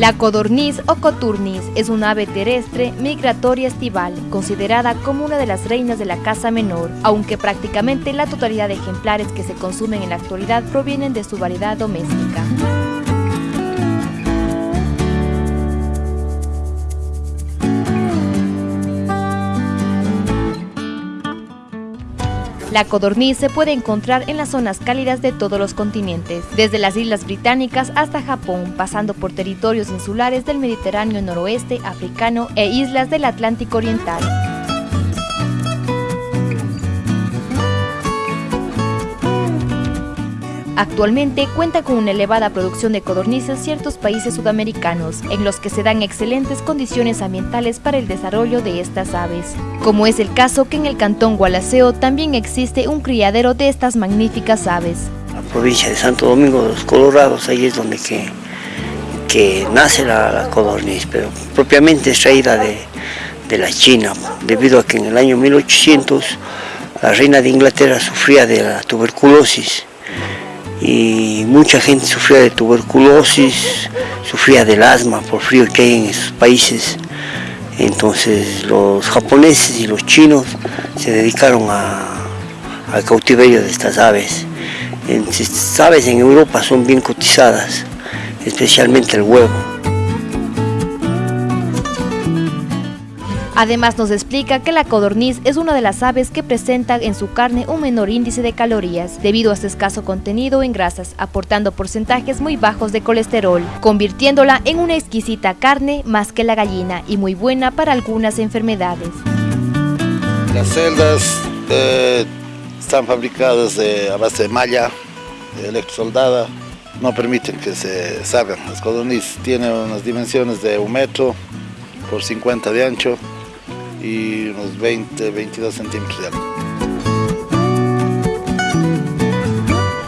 La codorniz o coturnis es un ave terrestre migratoria estival, considerada como una de las reinas de la caza menor, aunque prácticamente la totalidad de ejemplares que se consumen en la actualidad provienen de su variedad doméstica. La codorniz se puede encontrar en las zonas cálidas de todos los continentes, desde las islas británicas hasta Japón, pasando por territorios insulares del Mediterráneo noroeste, africano e islas del Atlántico Oriental. Actualmente cuenta con una elevada producción de codornices ciertos países sudamericanos, en los que se dan excelentes condiciones ambientales para el desarrollo de estas aves. Como es el caso que en el cantón Gualaceo también existe un criadero de estas magníficas aves. La provincia de Santo Domingo de los Colorados, ahí es donde que, que nace la, codorniz, pero propiamente extraída de, de la China, debido a que en el año 1800 la reina de Inglaterra sufría de la tuberculosis y mucha gente sufría de tuberculosis, sufría del asma por frío que hay en esos países. Entonces los japoneses y los chinos se dedicaron al cautiverio de estas aves. Estas aves en Europa son bien cotizadas, especialmente el huevo. Además nos explica que la codorniz es una de las aves que presenta en su carne un menor índice de calorías, debido a su escaso contenido en grasas, aportando porcentajes muy bajos de colesterol, convirtiéndola en una exquisita carne más que la gallina y muy buena para algunas enfermedades. Las celdas eh, están fabricadas a base de malla electrosoldada, no permiten que se salgan. Las codorniz tienen unas dimensiones de un metro por 50 de ancho, y unos 20, 22 centímetros de alto.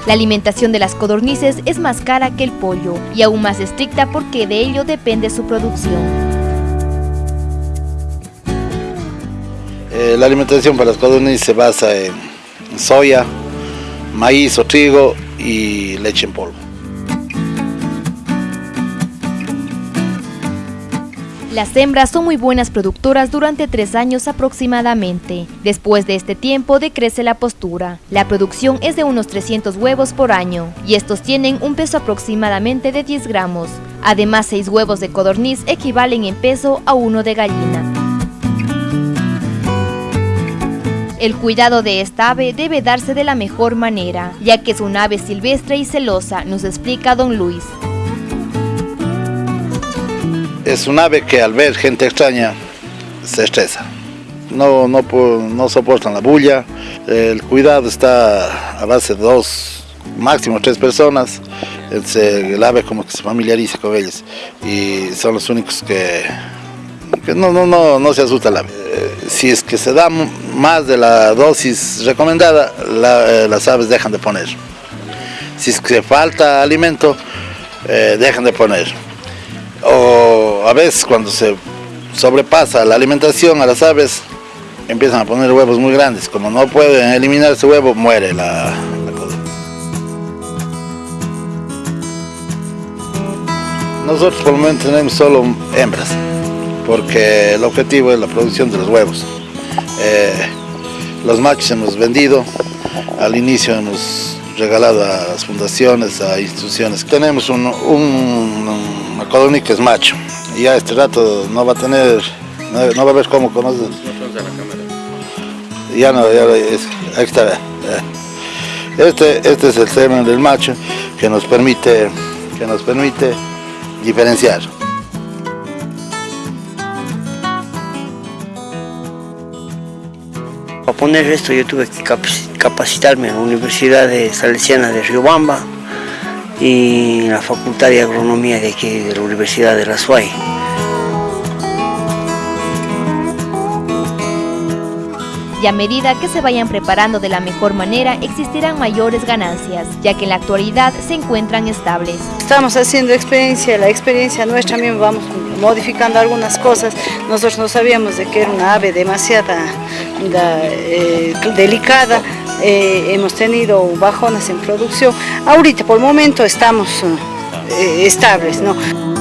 La alimentación de las codornices es más cara que el pollo y aún más estricta porque de ello depende su producción. Eh, la alimentación para las codornices se basa en soya, maíz o trigo y leche en polvo. Las hembras son muy buenas productoras durante tres años aproximadamente. Después de este tiempo decrece la postura. La producción es de unos 300 huevos por año y estos tienen un peso aproximadamente de 10 gramos. Además, 6 huevos de codorniz equivalen en peso a uno de gallina. El cuidado de esta ave debe darse de la mejor manera, ya que es un ave silvestre y celosa, nos explica don Luis es un ave que al ver gente extraña se estresa. No, no, no soportan la bulla, el cuidado está a base de dos, máximo tres personas, el ave como que se familiariza con ellos y son los únicos que, no, no, no, no se asusta el ave. Eh, si es que se da más de la dosis recomendada, eh, las aves dejan de poner. Si es que falta alimento, eh, dejan de poner o a veces cuando se sobrepasa la alimentación a las aves, empiezan a poner huevos muy grandes. Como no pueden eliminar ese huevo, muere la, la Nosotros por el momento tenemos solo hembras, porque el objetivo es la producción de los huevos. Eh, los machos hemos vendido, al inicio hemos regalado a las fundaciones, a instituciones. Tenemos un, un, que es macho, y ya este rato no va a tener, no, va a ver cómo conoce. Ya no, ya es, ahí está. Este, este es el semen del macho que nos permite, que nos permite diferenciar. Para poner esto yo tuve que capacitarme en la Universidad de Salesiana de Riobamba y la Facultad de Agronomía de aquí de la Universidad de la SUAY. y a medida que se vayan preparando de la mejor manera existirán mayores ganancias, ya que en la actualidad se encuentran estables. Estamos haciendo experiencia, la experiencia nuestra también vamos modificando algunas cosas. Nosotros no sabíamos de que era una ave demasiado eh, delicada, eh, hemos tenido bajonas en producción. Ahorita por el momento estamos eh, estables. ¿no?